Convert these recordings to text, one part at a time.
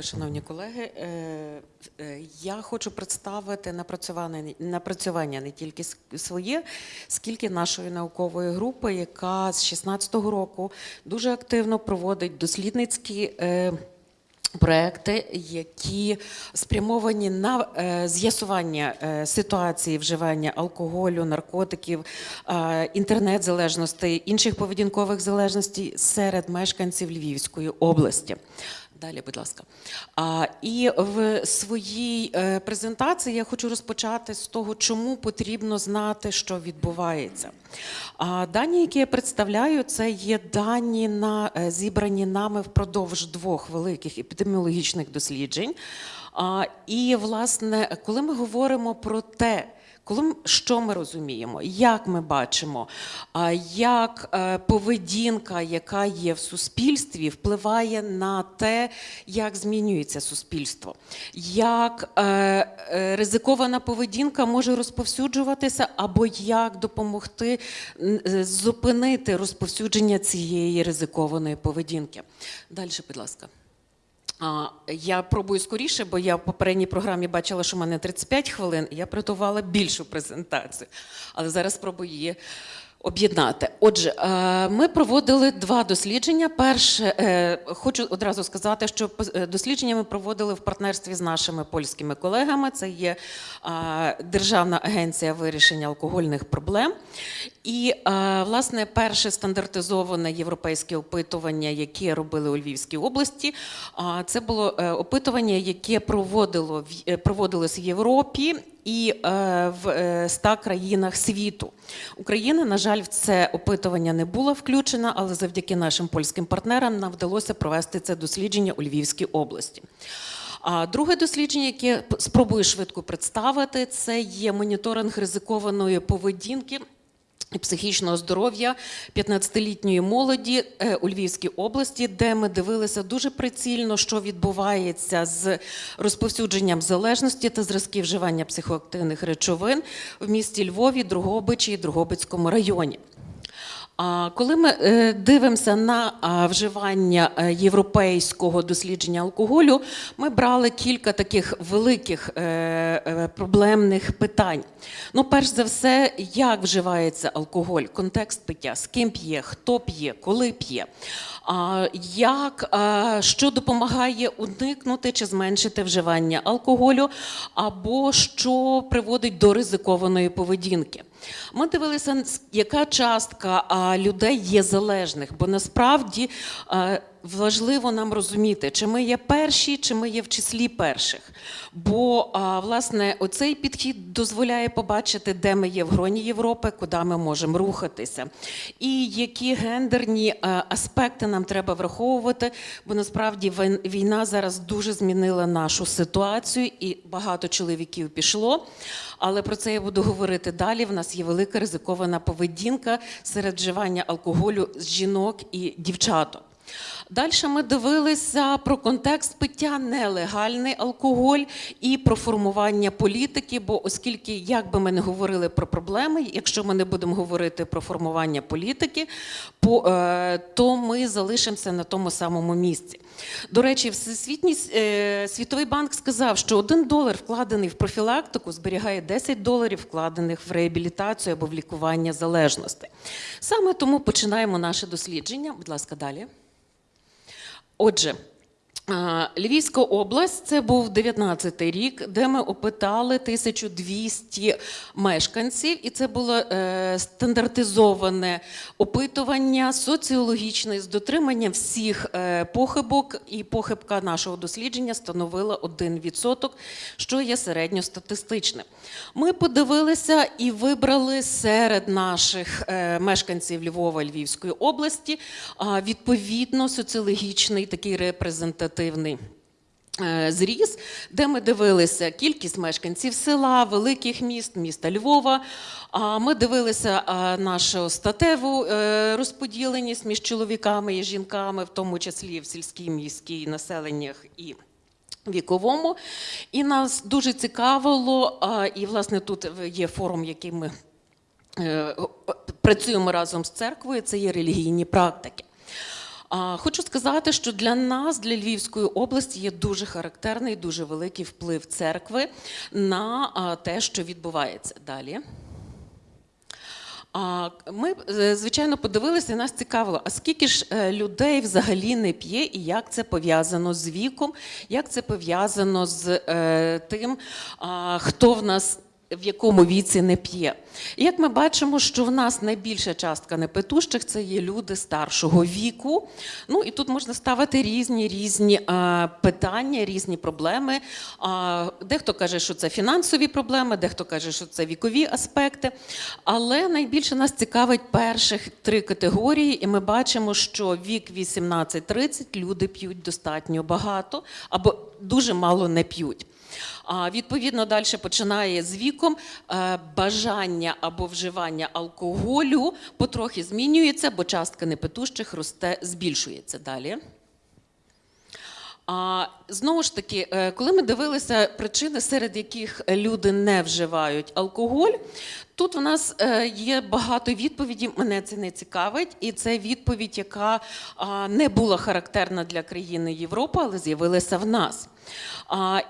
Дякую, шановні колеги. Е, е, Я хочу представити напрацювання, не тільки своє, скільки нашої наукової групи, яка з 16-го року дуже активно проводить дослідницькі. е, Проекти, які спрямовані на з'ясування ситуації вживання алкоголю, наркотиків, е, інтернет-залежностей, інших поведінкових залежностей серед мешканців Львівської області. Далі, будь ласка. А, і в своїй е, презентації я хочу розпочати з того, чому потрібно знати, що відбувається. А, дані, які я представляю, це є дані на е, зібрані нами впродовж двох великих епідеміологічних досліджень. А, і, власне, коли ми говоримо про те, коли що ми розуміємо, як ми бачимо, як е, поведінка, яка є в суспільстві, впливає на те, як змінюється суспільство, як е, е, ризикована поведінка може розповсюджуватися, або як допомогти зупинити розповсюдження цієї ризикованої поведінки. Далі, будь ласка. Я пробую скоріше, бо я в попередній програмі бачила, що в мене 35 хвилин, і я приготувала більшу презентацію. Але зараз спробую її об'єднати. Отже, е, ми проводили два дослідження. Перше, е, хочу одразу сказати, що е, дослідження ми проводили в партнерстві з нашими польськими колегами. Це є Державна агенція вирішення алкогольних проблем. І, власне, перше стандартизоване європейське опитування, яке робили у Львівській області, це було опитування, яке проводило проводилось в Європі і е, в е, 100 країнах світу. Україна, на жаль, в це опитування не була включена, але завдяки нашим польським партнерам нам вдалося провести це дослідження у Львівській області. А друге дослідження, яке спробую швидко представити, це є моніторинг ризикованої поведінки. Психічного здоров'я 15-літньої молоді е, у Львівській області, де ми дивилися дуже прицільно, що відбувається з розповсюдженням залежності та зразків вживання психоактивних речовин в місті Львові, Другобичі і Другобицькому районі. Коли ми е, дивимося на вживання е, європейського дослідження алкоголю, ми брали кілька таких великих е, проблемних питань. Ну, перш за все, як вживається алкоголь, контекст пиття, з ким п'є, хто п'є, коли п'є. Як, що допомагає уникнути чи зменшити вживання алкоголю, або що приводить до ризикованої поведінки. Ми дивилися, яка частка людей є залежних, бо насправді важливо нам розуміти, чи ми є перші, чи ми є в числі перших. Бо власне оцей підхід дозволяє побачити, де ми є в гроні Європи, куди ми можемо рухатися, і які гендерні аспекти нам треба враховувати. Бо насправді війна зараз дуже змінила нашу ситуацію, і багато чоловіків пішло. Але про це я буду говорити далі. В нас є велика ризикована поведінка серед вживання алкоголю з жінок і дівчаток. Далі ми дивилися про контекст пиття, нелегальний алкоголь і про формування політики. Бо оскільки, як би ми не говорили про проблеми, якщо ми не будемо говорити про формування політики, е, то ми залишимося на тому самому місці. До речі, Всесвітній е, світовий банк сказав, що один долар вкладений в профілактику зберігає 10 доларів, вкладених в реабілітацію або в лікування залежностей. Саме тому починаємо наше дослідження. Будь ласка, далі. Отже, Львівська область це був 19-й рік, де ми опитали 1200 мешканців, і це було е, стандартизоване опитування соціологічне з дотриманням всіх е, похибок, і похибка нашого дослідження становила 1%, що є середньостатистичним. Ми подивилися і вибрали серед наших е, мешканців Львова Львівської області а, відповідно соціологічний такий репрезентативний е, зріз, де ми дивилися кількість мешканців села, великих міст, міста Львова. Ми дивилися нашу статеву е, розподіленість між чоловіками і жінками, в тому числі в сільській міській населеннях і віковому. І нас дуже цікавило, і власне тут є форум, який ми е, працюємо разом з церквою, це є релігійні практики. Хочу сказати, що для нас, для Львівської області, є дуже характерний, дуже великий вплив церкви на те, що відбувається далі. Ми, е, звичайно, подивилися, і нас цікавило, а скільки ж е, людей взагалі не п'є, і як це пов'язано з віком, як це пов'язано з е, тим, хто в нас в якому віці не п'є. І як ми бачимо, що в нас найбільша частка непитущих це є люди старшого віку. Ну і тут можна ставити різні різні а, питання, різні проблеми. А, дехто каже, що це фінансові проблеми, дехто каже, що це вікові аспекти. Але найбільше нас цікавить перших три категорії, і ми бачимо, що вік 18-30 люди п'ють достатньо багато або дуже мало не п'ють. А відповідно далі починає з віком е, бажання або вживання алкоголю потрохи змінюється, бо частка непитущих росте, збільшується далі. А знову ж таки, е, коли ми дивилися причини, серед яких люди не вживають алкоголь, тут в нас е, є багато відповідей. Мене це не цікавить, і це відповідь, яка не була характерна для країни Європи, але з'явилася в нас.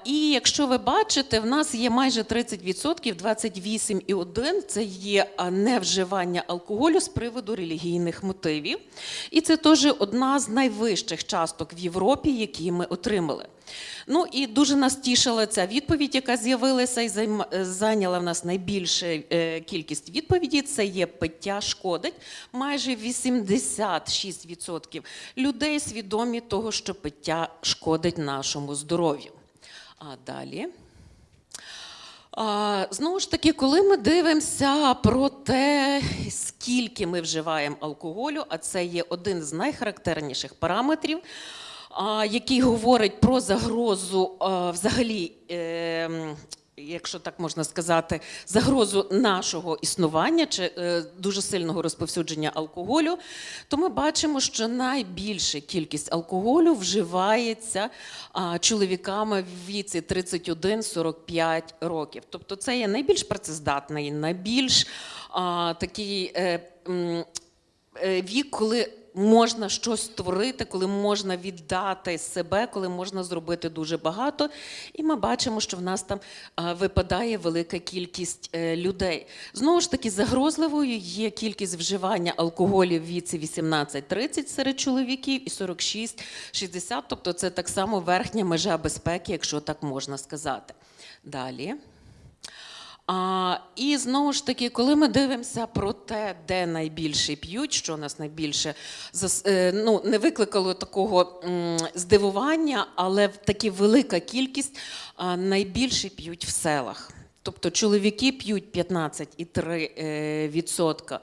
І якщо ви бачите, в нас є майже 30%, 28,1% це є невживання алкоголю з приводу релігійних мотивів. І це теж одна з найвищих часток в Європі, які ми отримали. Ну і дуже нас тішила ця відповідь, яка з'явилася і зайняла в нас найбільшу е, кількість відповідей. Це є пиття шкодить. Майже 86% людей свідомі того, що пиття шкодить нашому здоров'ю. А далі. А, знову ж таки, коли ми дивимося про те, скільки ми вживаємо алкоголю, а це є один з найхарактерніших параметрів, який говорить про загрозу взагалі. Е, Якщо так можна сказати, загрозу нашого існування чи е, дуже сильного розповсюдження алкоголю, то ми бачимо, що найбільша кількість алкоголю вживається чоловіками в віці 31-45 років. Тобто це є найбільш працездатний, найбільш такий е, е, вік, коли можна щось створити, коли можна віддати себе, коли можна зробити дуже багато. І ми бачимо, що в нас там випадає велика кількість е, людей. Знову ж таки, загрозливою є кількість вживання алкоголю в віці 18-30 серед чоловіків і 46-60, тобто це так само верхня межа безпеки, якщо так можна сказати. Далі. А, і знову ж таки, коли ми дивимося про те, де найбільше п'ють, що нас найбільше е, ну, не викликало такого здивування, але таки велика кількість найбільше п'ють в селах. Тобто чоловіки п'ють 15,3%.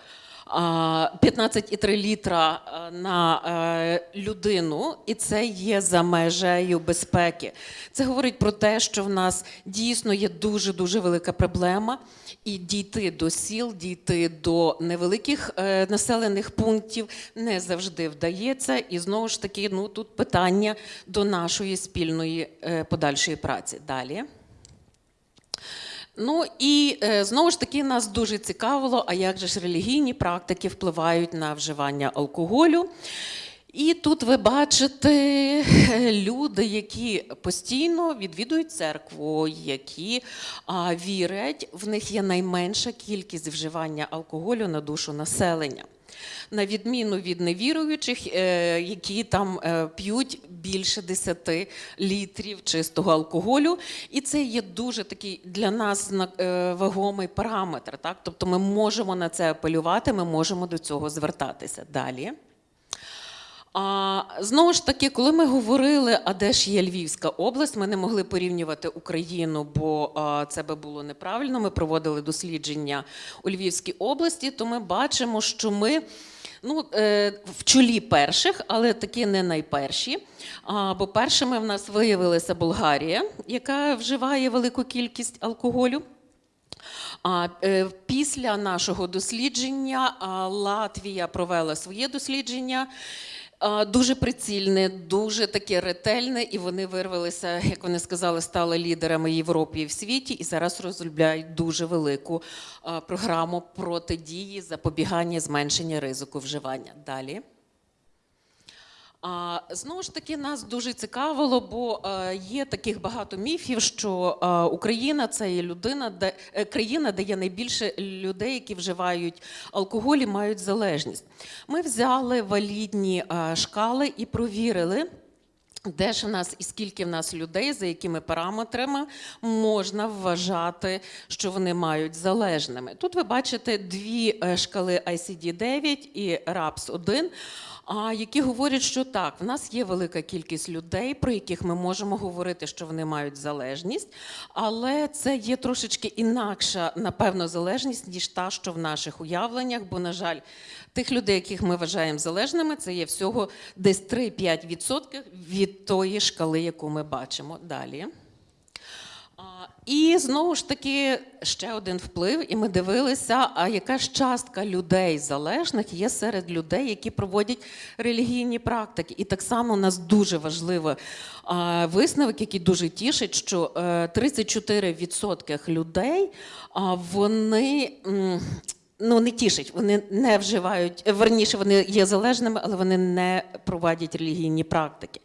Е, відсотка. а, 15,3 літра на е, людину, і це є за межею безпеки. Це говорить про те, що в нас дійсно є дуже дуже велика проблема, і дійти до сіл, дійти до невеликих е, населених пунктів не завжди вдається. І знову ж таки, ну тут питання до нашої спільної е, подальшої праці. Далі. Ну і е, знову ж таки нас дуже цікавило, а як же ж релігійні практики впливають на вживання алкоголю. І тут ви бачите е, люди, які постійно відвідують церкву, які вірять, в них є найменша кількість вживання алкоголю на душу населення. На відміну від невіруючих, е, які там е, п'ють більше 10 літрів чистого алкоголю, і це є дуже такий для нас е, вагомий параметр. Так? Тобто ми можемо на це апелювати, ми можемо до цього звертатися далі. А, знову ж таки, коли ми говорили, а де ж є Львівська область, ми не могли порівнювати Україну, бо а, це би було неправильно. Ми проводили дослідження у Львівській області, то ми бачимо, що ми ну, е, в чолі перших, але таки не найперші. А, бо першими в нас виявилася Болгарія, яка вживає велику кількість алкоголю. А е, після нашого дослідження Латвія провела своє дослідження. Дуже прицільне, дуже таке ретельне, і вони вирвалися, як вони сказали, стали лідерами Європі і в світі, і зараз розробляють дуже велику програму протидії, запобігання, зменшення ризику вживання. Далі. А, знову ж таки, нас дуже цікавило, бо е, є таких багато міфів, що е, Україна це є людина, де е, країна, де є найбільше людей, які вживають алкоголь і мають залежність. Ми взяли валідні е, шкали і провірили. Де ж в нас і скільки в нас людей, за якими параметрами можна вважати, що вони мають залежними? Тут ви бачите дві шкали ICD-9 і RAPS-1, а, які говорять, що так, в нас є велика кількість людей, про яких ми можемо говорити, що вони мають залежність, але це є трошечки інакша, напевно, залежність, ніж та, що в наших уявленнях, бо, на жаль, тих людей, яких ми вважаємо залежними, це є всього десь 3-5% від тої шкали, яку ми бачимо. Далі. І знову ж таки ще один вплив, і ми дивилися, а яка ж частка людей залежних є серед людей, які проводять релігійні практики. І так само у нас дуже важливий висновок, який дуже тішить, що е, 34% людей вони. Ну, не тішить, вони не вживають, верніше, вони є залежними, але вони не проводять релігійні практики.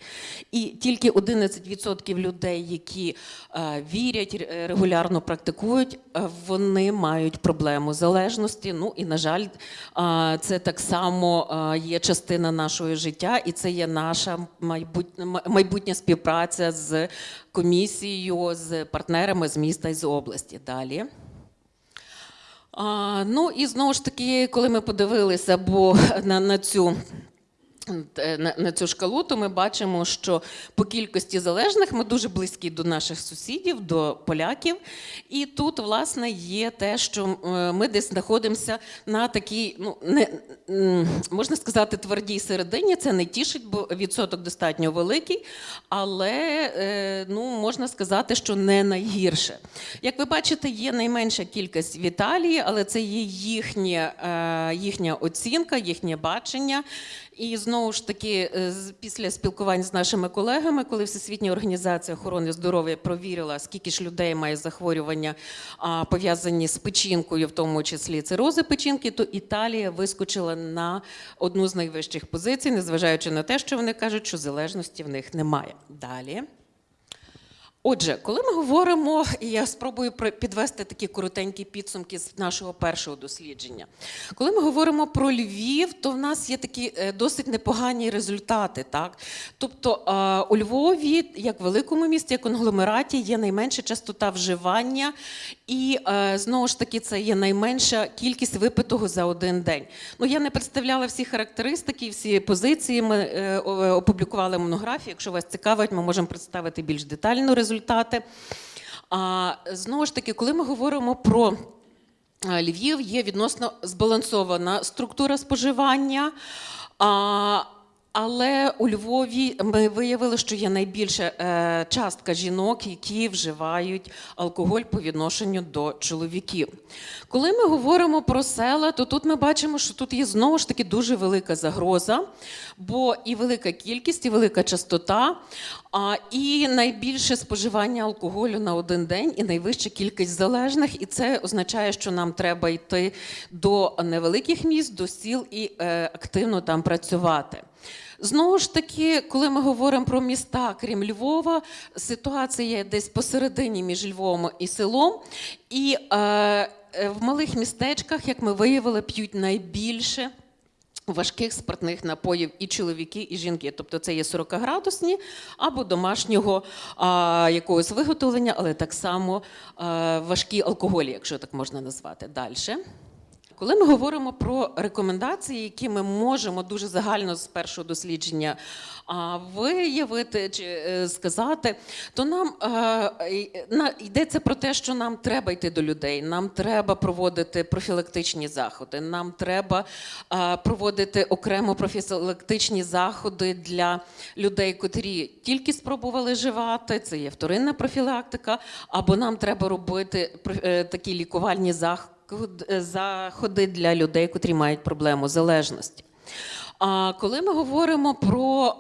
І тільки 11% людей, які е, вірять, регулярно практикують, е, вони мають проблему залежності. Ну і на жаль, е, це так само є частина нашого життя, і це є наша майбутня співпраця з комісією, з партнерами з міста і з області. Далі. Ну і знову ж таки, коли ми подивилися, бо на, на цю. Е, На, цю шкалу, то ми бачимо, що по кількості залежних ми дуже близькі до наших сусідів, до поляків. І тут, власне, є те, що е, ми десь знаходимося на такій, ну не можна сказати, твердій середині. Це не тішить, бо відсоток достатньо великий, але е, ну можна сказати, що не найгірше. Як ви бачите, є найменша кількість в Італії, але це є їхня, їхня оцінка, їхнє бачення. І знову ж таки, е, після спілкувань з нашими колегами, коли Всесвітня організація охорони здоров'я провірила, скільки ж людей має захворювання пов'язані з печінкою, в тому числі цирози печінки, то Італія вискочила на одну з найвищих позицій, незважаючи на те, що вони кажуть, що залежності в них немає. Далі. Отже, коли ми говоримо, і я спробую підвести такі коротенькі підсумки з нашого першого дослідження. Коли ми говоримо про Львів, то в нас є такі е, досить непогані результати. Так? Тобто е, у Львові, як великому місті, як конгломераті, є найменша частота вживання, і е, знову ж таки це є найменша кількість випитого за один день. Ну я не представляла всі характеристики, всі позиції. Ми опублікували монографію. Якщо вас цікавить, ми можемо представити більш детально результати. А знову ж таки, коли ми говоримо про е, Львів, є відносно збалансована структура споживання. А, але у Львові ми виявили, що є найбільша е, частка жінок, які вживають алкоголь по відношенню до чоловіків. Коли ми говоримо про села, то тут ми бачимо, що тут є знову ж таки дуже велика загроза, бо і велика кількість, і велика частота, і найбільше споживання алкоголю на один день, і найвища кількість залежних. І це означає, що нам треба йти до невеликих міст, до сіл і е, активно там працювати. Знову ж таки, коли ми говоримо про міста, крім Львова, ситуація є десь посередині між Львовом і селом. І е, е, в малих містечках, як ми виявили, п'ють найбільше. Важких спиртних напоїв і чоловіки, і жінки. Тобто це є 40-градусні або домашнього а, якогось виготовлення, але так само а, важкі алкоголі, якщо так можна назвати. Далі. Коли ми говоримо про рекомендації, які ми можемо дуже загально з першого дослідження виявити чи е, сказати, то нам е, йдеться про те, що нам треба йти до людей, нам треба проводити профілактичні заходи, нам треба е, проводити окремо профілактичні заходи для людей, котрі тільки спробували живати. Це є вторинна профілактика, або нам треба робити такі лікувальні заходи заходи для людей, котрі мають проблему залежності. А коли ми говоримо про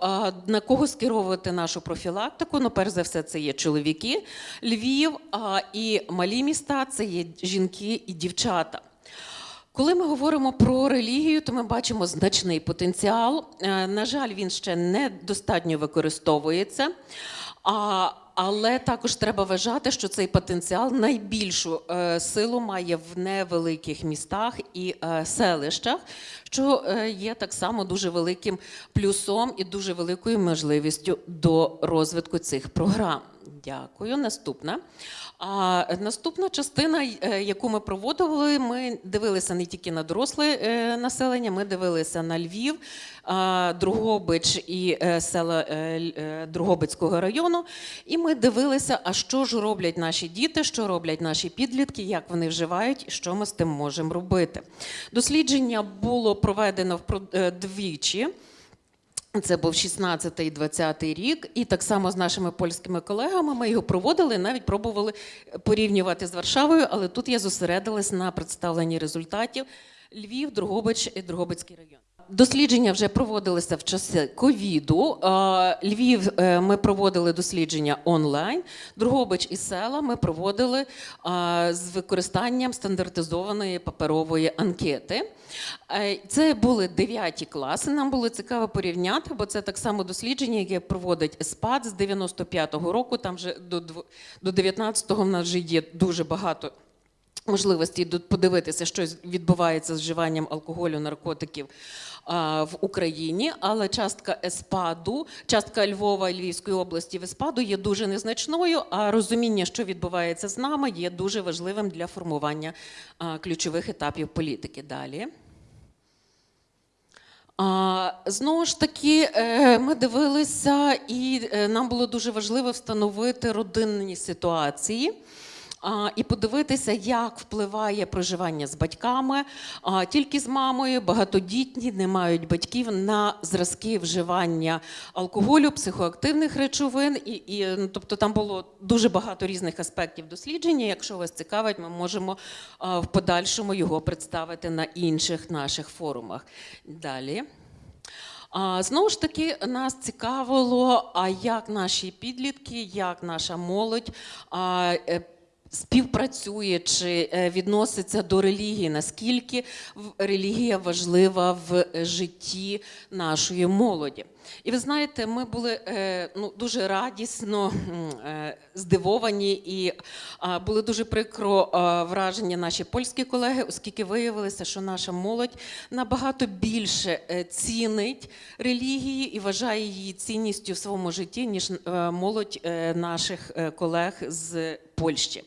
на кого скеровувати нашу профілактику, ну перш за все, це є чоловіки, Львів і малі міста це є жінки і дівчата. Коли ми говоримо про релігію, то ми бачимо значний потенціал. Е, На жаль, він ще недостатньо використовується. А, але також треба вважати, що цей потенціал найбільшу е, силу має в невеликих містах і е, селищах, що е, є так само дуже великим плюсом і дуже великою можливістю до розвитку цих програм. Дякую. Наступна. А наступна частина, е, яку ми проводили, ми дивилися не тільки на доросле е, населення, ми дивилися на Львів, Другобич і села Другобицького району. І ми дивилися, а що ж роблять наші діти, що роблять наші підлітки, як вони вживають що ми з тим можемо робити. Дослідження було проведено е, двічі. Це був 16 і 20 рік, і так само з нашими польськими колегами ми його проводили, навіть пробували порівнювати з Варшавою, але тут я зосередилась на представленні результатів Львів, Другобич і Другобицький район. Дослідження вже проводилися в часи ковіду. Львів е, ми проводили дослідження онлайн. Дрогобич і села ми проводили з використанням стандартизованої паперової анкети. Е, Це були 9 класи. Нам було цікаво порівняти, бо це так само дослідження, яке проводить ЕСПАД з 95-го року. Там вже до 19-го в нас вже є дуже багато можливості подивитися, що відбувається з вживанням алкоголю, наркотиків в Україні, але частка ЕСПАДу, частка Львова і Львівської області в ЕСПАДу є дуже незначною, а розуміння, що відбувається з нами, є дуже важливим для формування ключових етапів політики. Далі. Знову ж таки, е, ми дивилися, і е, нам було дуже важливо встановити родинні ситуації. І подивитися, як впливає проживання з батьками, тільки з мамою, багатодітні, не мають батьків на зразки вживання алкоголю, психоактивних речовин. І, і, ну, тобто там було дуже багато різних аспектів дослідження. Якщо вас цікавить, ми можемо в подальшому його представити на інших наших форумах. Далі. А, Знову ж таки, нас цікавило, а як наші підлітки, як наша молодь а, е, співпрацює чи е, відноситься до релігії, наскільки релігія важлива в е, житті нашої молоді. І ви знаєте, ми були е, ну, дуже радісно е, здивовані і були дуже прикро а, вражені наші польські колеги, оскільки виявилося, що наша молодь набагато більше е, цінить релігії і вважає її цінністю в своєму житті, ніж молодь наших колег з Польщі.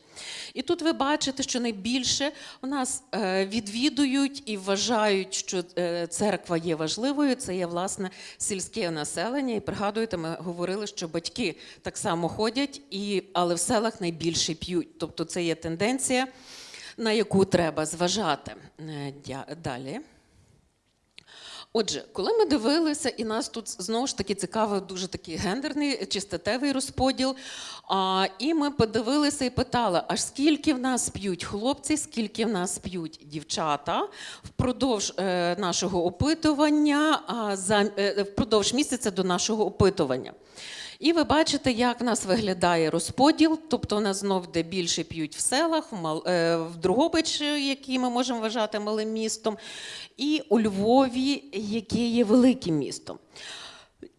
І тут ви бачите, що найбільше у нас відвідують і вважають, що церква є важливою. Це є власне сільське населення. І пригадуєте, ми говорили, що батьки так само ходять, і, але в селах найбільше п'ють. Тобто це є тенденція, на яку треба зважати. Е, Далі. Отже, коли ми дивилися, і нас тут знову ж таки цікавий дуже такий гендерний чи статевий розподіл. А, і ми подивилися і питали, аж скільки в нас п'ють хлопці, скільки в нас п'ють дівчата впродовж е, нашого опитування, а, за, е, впродовж місяця до нашого опитування. І ви бачите, як в нас виглядає розподіл. Тобто, у нас знов де більше п'ють в селах, в, е, Другобич, який ми можемо вважати малим містом, і у Львові, яке є великим містом.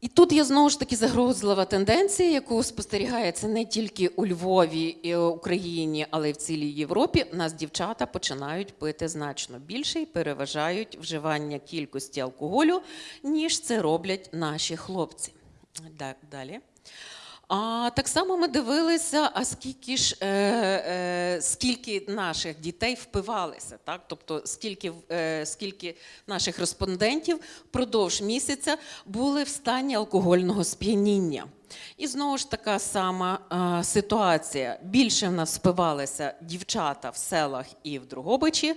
І тут є знову ж таки загрозлива тенденція, яку спостерігається не тільки у Львові і Україні, але й в цілій Європі. У нас дівчата починають пити значно більше і переважають вживання кількості алкоголю, ніж це роблять наші хлопці. Да- Далі. А так само ми дивилися, а скільки ж е, е, скільки наших дітей впивалися, так? Тобто скільки, е, скільки наших респондентів впродовж місяця були в стані алкогольного сп'яніння. І знову ж така сама е, ситуація. Більше в нас впивалися дівчата в селах і в Другобичі.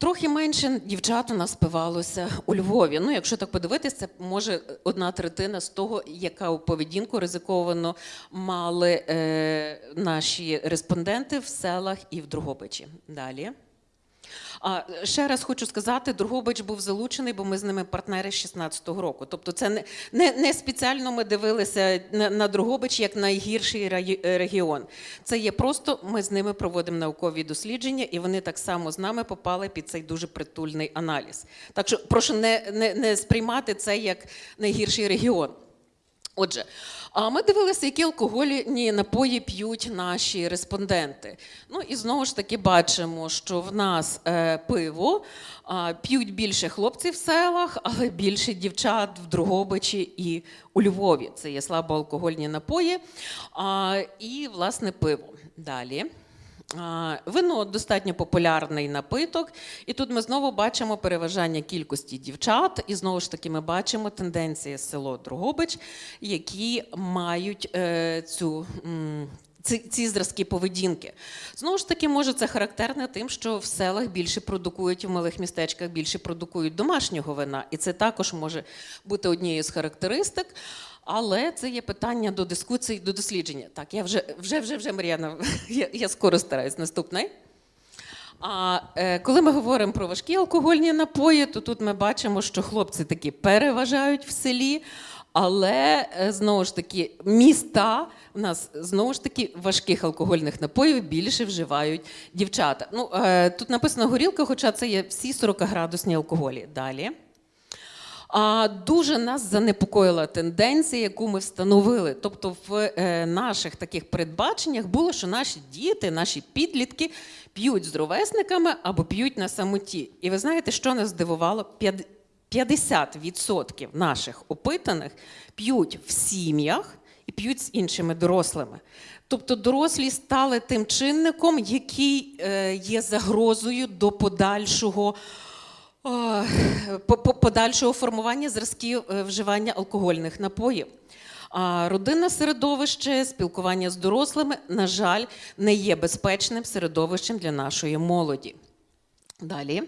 Трохи менше дівчат у нас спивалося у Львові. Ну, якщо так подивитися, це може одна третина з того, яка поведінку ризиковано мали е, наші респонденти в селах і в Другобичі. Далі. А ще раз хочу сказати, Другобич був залучений, бо ми з ними партнери з 16-го року. Тобто, це не, не, не спеціально ми дивилися на, на Другобич як найгірший е, регіон. Це є просто ми з ними проводимо наукові дослідження, і вони так само з нами попали під цей дуже притульний аналіз. Так що прошу не, не, не сприймати це як найгірший регіон. Отже, ми дивилися, які алкогольні напої п'ють наші респонденти. Ну і знову ж таки бачимо, що в нас е, пиво п'ють більше хлопців в селах, але більше дівчат в Другобичі і у Львові. Це є слабоалкогольні напої і власне пиво. Далі. Вино достатньо популярний напиток, і тут ми знову бачимо переважання кількості дівчат, і знову ж таки ми бачимо тенденції село Другобич, які мають е, цю. Ці зразки поведінки. Знову ж таки, може, це характерне тим, що в селах більше продукують, в малих містечках більше продукують домашнього вина. І це також може бути однією з характеристик. Але це є питання до дискусії, до дослідження. Так, я вже, вже, вже, вже Мар'яна, я, я скоро стараюсь. Наступний. А е, коли ми говоримо про важкі алкогольні напої, то тут ми бачимо, що хлопці такі переважають в селі, але е, знову ж таки міста в нас знову ж таки важких алкогольних напоїв більше вживають дівчата. Ну е, тут написано горілка, хоча це є всі 40-градусні алкоголі. Далі. А дуже нас занепокоїла тенденція, яку ми встановили. Тобто, в е, наших таких передбаченнях було, що наші діти, наші підлітки п'ють з ровесниками або п'ють на самоті. І ви знаєте, що нас здивувало? П'ят- 50% наших опитаних п'ють в сім'ях і п'ють з іншими дорослими. Тобто дорослі стали тим чинником, який е, є загрозою до подальшого. По- подальшого формування зразків е, вживання алкогольних напоїв. А родинне середовище, спілкування з дорослими, на жаль, не є безпечним середовищем для нашої молоді. Далі.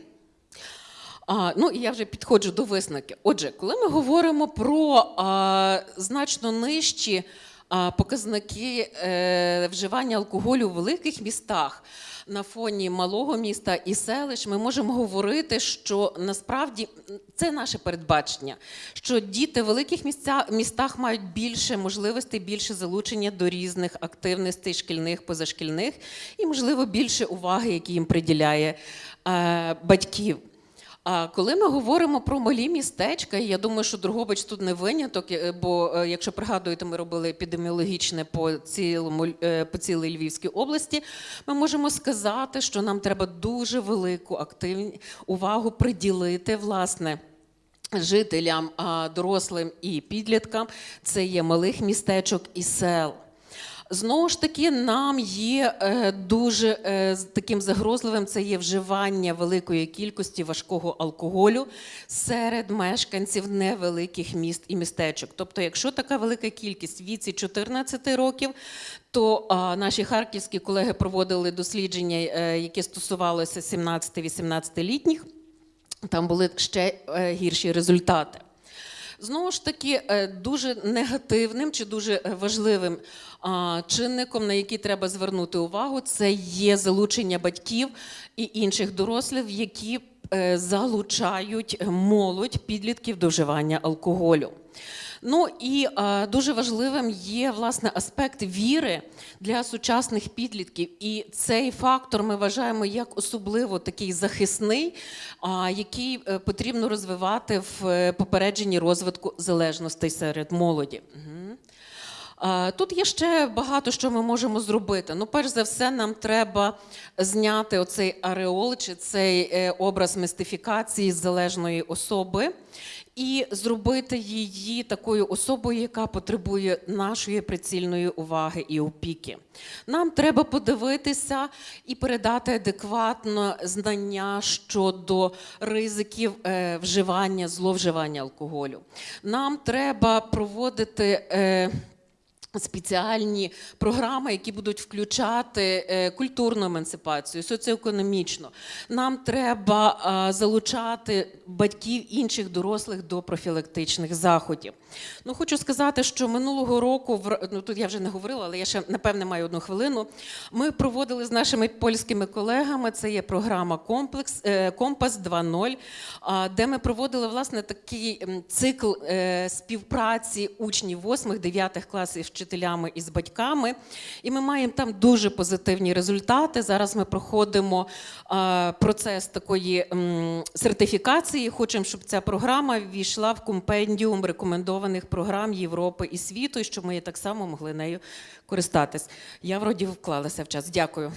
А, ну і я вже підходжу до висновки. Отже, коли ми говоримо про а, значно нижчі а, показники е, вживання алкоголю в великих містах на фоні малого міста і селищ, ми можемо говорити, що насправді це наше передбачення, що діти в великих місця, містах мають більше можливостей, більше залучення до різних активностей шкільних, позашкільних, і, можливо, більше уваги, які їм приділяє е, батьків. А коли ми говоримо про малі містечка, і я думаю, що Другобич тут не виняток, е, бо е, якщо пригадуєте, ми робили епідеміологічне по цілому е, по цілій Львівській області. Ми можемо сказати, що нам треба дуже велику активні увагу приділити власне. Жителям, дорослим і підліткам це є малих містечок і сел. Знову ж таки, нам є е, дуже е, таким загрозливим це є вживання великої кількості важкого алкоголю серед мешканців невеликих міст і містечок. Тобто, якщо така велика кількість віці 14 років, то наші харківські колеги проводили дослідження, е, які стосувалося 17-18-літніх. Там були ще гірші результати. Знову ж таки, е, дуже негативним чи дуже е, важливим чинником, на який треба звернути увагу, це є залучення батьків і інших дорослих, які е, залучають молодь підлітків до вживання алкоголю. Ну і е, дуже важливим є власне аспект віри для сучасних підлітків. І цей фактор ми вважаємо як особливо такий захисний, а, який е, потрібно розвивати в е, попередженні розвитку залежностей серед молоді. Мгм. Тут є ще багато що ми можемо зробити. Ну, перш за все, нам треба зняти оцей ареол чи цей е, образ мистифікації залежної особи і зробити її такою особою, яка потребує нашої прицільної уваги і опіки. Нам треба подивитися і передати адекватно знання щодо ризиків е, вживання, зловживання алкоголю. Нам треба проводити. Спеціальні програми, які будуть включати е, культурну емансипацію, соціоекономічну. Нам треба залучати батьків інших дорослих до профілактичних заходів. Ну, хочу сказати, що минулого року, ну тут я вже не говорила, але я ще напевне маю одну хвилину. Ми проводили з нашими польськими колегами. Це є програма Комплекс е, Компас 2.0, а, де ми проводили власне такий цикл е, співпраці учнів 8-9 класів вчителями і з батьками. І ми маємо там дуже позитивні результати. Зараз ми проходимо процес такої сертифікації. Хочемо, щоб ця програма ввійшла в компендіум рекомендованих програм Європи і світу, і щоб ми так само могли нею користатись. Я вроді вклалася в час. Дякую.